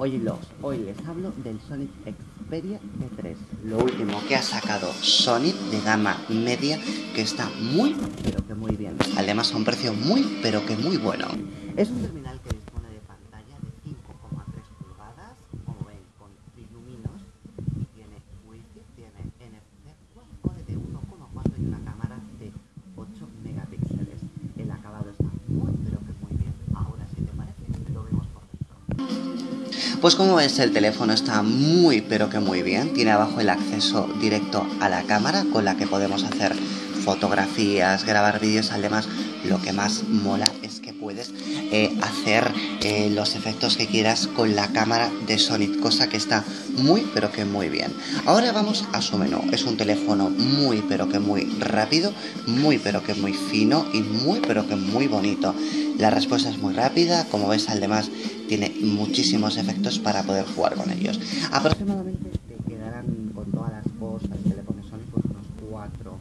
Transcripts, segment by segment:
Hoy, los, hoy les hablo del Sonic Xperia T3, lo último que ha sacado Sonic de gama media, que está muy, pero que muy bien. Además a un precio muy, pero que muy bueno. Es un terminal que dispone de pantalla de 5,3 pulgadas, como ven, con iluminos, y tiene wifi, tiene NFC, core de 1,4 y una cámara de 8 megapíxeles. El acabado está muy, pero que muy bien. Ahora, si te parece, lo vemos por dentro. Pues como ves el teléfono está muy pero que muy bien, tiene abajo el acceso directo a la cámara con la que podemos hacer fotografías, grabar vídeos, además lo que más mola es puedes eh, hacer eh, los efectos que quieras con la cámara de Sonic, cosa que está muy pero que muy bien. Ahora vamos a su menú, es un teléfono muy pero que muy rápido, muy pero que muy fino y muy pero que muy bonito. La respuesta es muy rápida, como ves además tiene muchísimos efectos para poder jugar con ellos. Aproximadamente te quedarán con todas las cosas que le pones Sonic pues unos 4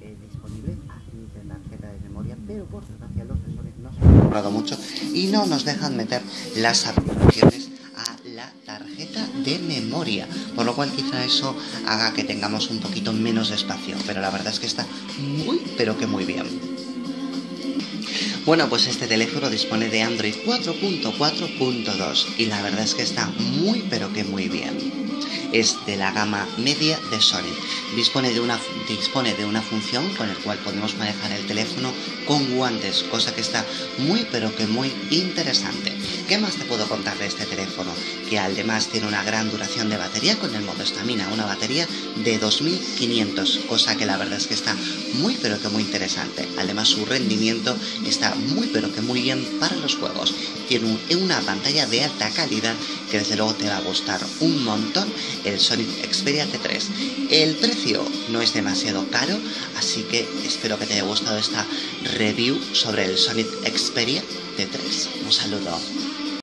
eh, disponibles, admiten tarjeta de memoria, pero por desgracia los de Sonic no se han mucho y no nos dejan meter las aplicaciones a la tarjeta de memoria, por lo cual quizá eso haga que tengamos un poquito menos espacio, pero la verdad es que está muy, pero que muy bien. Bueno, pues este teléfono dispone de Android 4.4.2 y la verdad es que está muy pero que muy bien es de la gama media de Sony. Dispone de, una, dispone de una función con el cual podemos manejar el teléfono con guantes, cosa que está muy pero que muy interesante. ¿Qué más te puedo contar de este teléfono? Que además tiene una gran duración de batería con el modo estamina, una batería de 2500, cosa que la verdad es que está muy pero que muy interesante. Además su rendimiento está muy pero que muy bien para los juegos. Tiene una pantalla de alta calidad que desde luego te va a gustar un montón el Sonic Xperia T3. El precio no es demasiado caro, así que espero que te haya gustado esta review sobre el Sonic Xperia T3. Un saludo.